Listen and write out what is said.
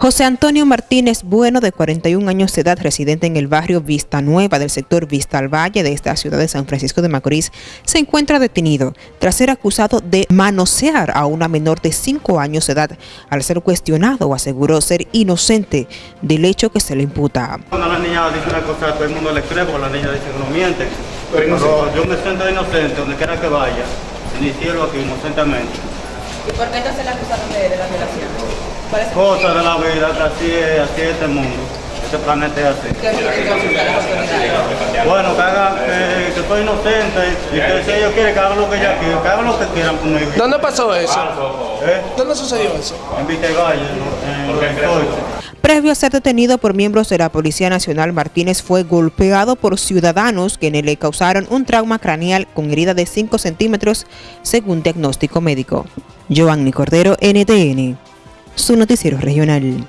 José Antonio Martínez Bueno, de 41 años de edad, residente en el barrio Vista Nueva del sector Vista al Valle de esta ciudad de San Francisco de Macorís, se encuentra detenido tras ser acusado de manosear a una menor de 5 años de edad. Al ser cuestionado, aseguró ser inocente del hecho que se le imputa. Cuando la niña dice una cosa, todo el mundo le cree porque la niña dice que no miente. Pero yo me siento inocente donde quiera que vaya, en el cielo aquí inocentemente. ¿Y por qué entonces la acusaron de, de la violación? Cosas de la vida, así es, así es este mundo. Este planeta es así. Bueno, que haga, que, que soy inocente y que si ellos quieren que hagan lo que ellos quieran, que hagan lo que quieran conmigo. ¿Dónde pasó eso? ¿Eh? ¿Dónde sucedió eso? En Vitegalle, en en Previo a ser detenido por miembros de la Policía Nacional, Martínez fue golpeado por ciudadanos quienes le causaron un trauma craneal con herida de 5 centímetros, según diagnóstico médico. Giovanni Cordero, NTN su noticiero regional.